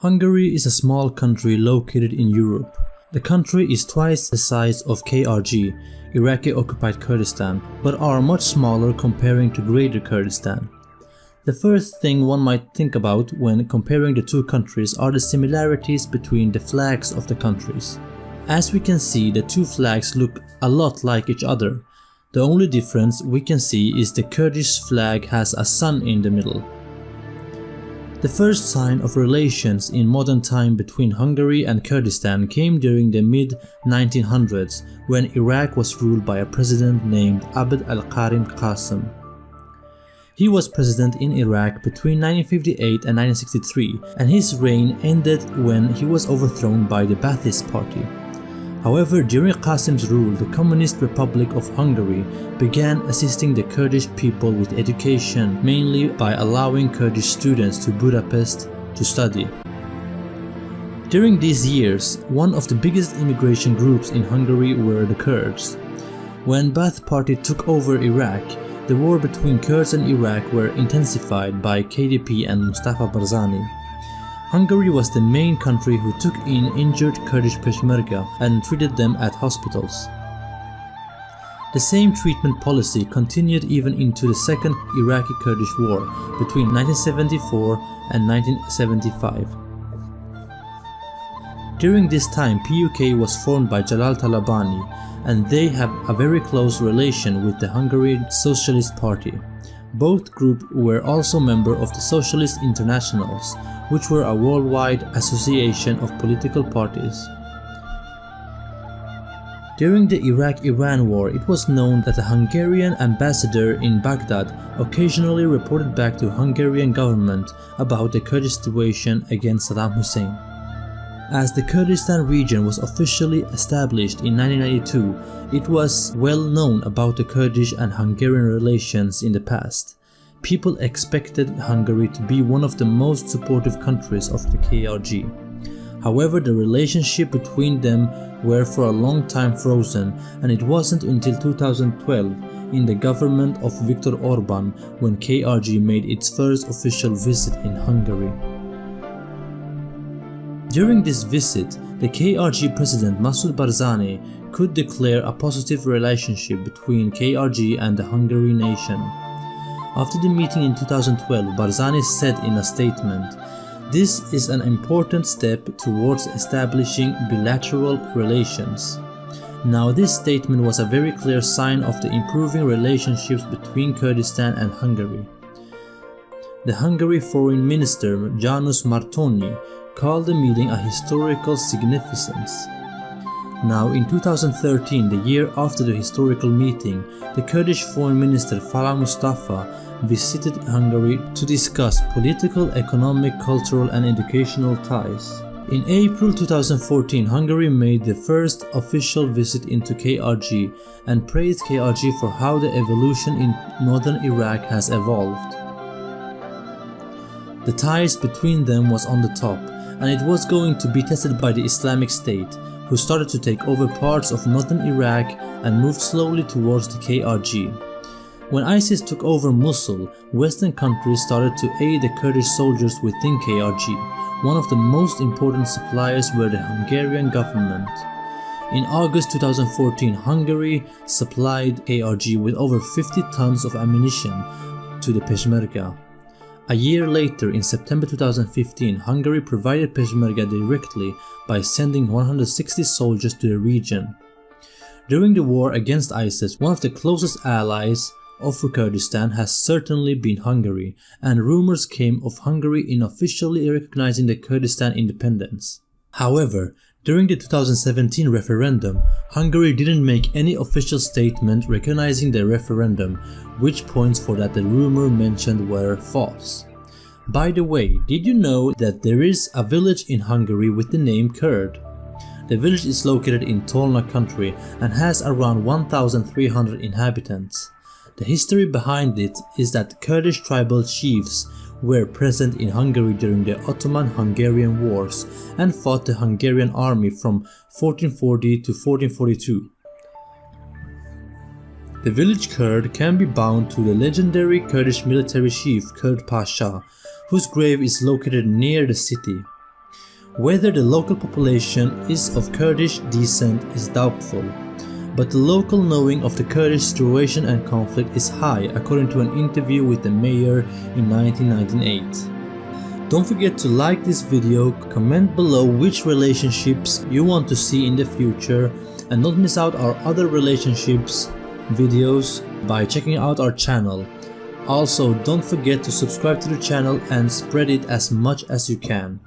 Hungary is a small country located in Europe. The country is twice the size of KRG, Iraqi occupied Kurdistan, but are much smaller comparing to Greater Kurdistan. The first thing one might think about when comparing the two countries are the similarities between the flags of the countries. As we can see, the two flags look a lot like each other. The only difference we can see is the Kurdish flag has a sun in the middle. The first sign of relations in modern time between Hungary and Kurdistan came during the mid-1900s when Iraq was ruled by a president named Abd al-Karim Qasim. He was president in Iraq between 1958 and 1963 and his reign ended when he was overthrown by the Ba'athist party. However, during Qasim's rule, the Communist Republic of Hungary began assisting the Kurdish people with education, mainly by allowing Kurdish students to Budapest to study. During these years, one of the biggest immigration groups in Hungary were the Kurds. When Ba'ath Party took over Iraq, the war between Kurds and Iraq were intensified by KDP and Mustafa Barzani. Hungary was the main country who took in injured Kurdish Peshmerga and treated them at hospitals. The same treatment policy continued even into the Second Iraqi-Kurdish War between 1974 and 1975. During this time PUK was formed by Jalal Talabani and they have a very close relation with the Hungarian Socialist Party. Both groups were also member of the Socialist Internationals, which were a worldwide association of political parties. During the Iraq-Iran war, it was known that the Hungarian ambassador in Baghdad occasionally reported back to Hungarian government about the Kurdish situation against Saddam Hussein. As the Kurdistan region was officially established in 1992, it was well known about the Kurdish and Hungarian relations in the past. People expected Hungary to be one of the most supportive countries of the KRG. However, the relationship between them were for a long time frozen and it wasn't until 2012 in the government of Viktor Orban when KRG made its first official visit in Hungary. During this visit, the KRG president Massoud Barzani could declare a positive relationship between KRG and the Hungary nation. After the meeting in 2012, Barzani said in a statement, This is an important step towards establishing bilateral relations. Now this statement was a very clear sign of the improving relationships between Kurdistan and Hungary. The Hungary foreign minister János Martonyi called the meeting a historical significance. Now in 2013, the year after the historical meeting, the Kurdish foreign minister Falah Mustafa visited Hungary to discuss political, economic, cultural and educational ties. In April 2014, Hungary made the first official visit into KRG and praised KRG for how the evolution in northern Iraq has evolved. The ties between them was on the top and it was going to be tested by the Islamic State, who started to take over parts of northern Iraq and moved slowly towards the KRG. When ISIS took over Mosul, western countries started to aid the Kurdish soldiers within KRG. One of the most important suppliers were the Hungarian government. In August 2014, Hungary supplied KRG with over 50 tons of ammunition to the Peshmerga. A year later, in September 2015, Hungary provided Peshmerga directly by sending 160 soldiers to the region. During the war against ISIS, one of the closest allies of Kurdistan has certainly been Hungary, and rumors came of Hungary unofficially recognizing the Kurdistan independence. However, during the 2017 referendum, Hungary didn't make any official statement recognizing the referendum, which points for that the rumor mentioned were false. By the way, did you know that there is a village in Hungary with the name Kurd? The village is located in Tolna country and has around 1300 inhabitants. The history behind it is that Kurdish tribal chiefs were present in Hungary during the Ottoman-Hungarian Wars and fought the Hungarian army from 1440 to 1442. The village Kurd can be bound to the legendary Kurdish military chief Kurd Pasha, whose grave is located near the city. Whether the local population is of Kurdish descent is doubtful, but the local knowing of the Kurdish situation and conflict is high according to an interview with the mayor in 1998. Don't forget to like this video, comment below which relationships you want to see in the future and not miss out our other relationships videos by checking out our channel. Also don't forget to subscribe to the channel and spread it as much as you can.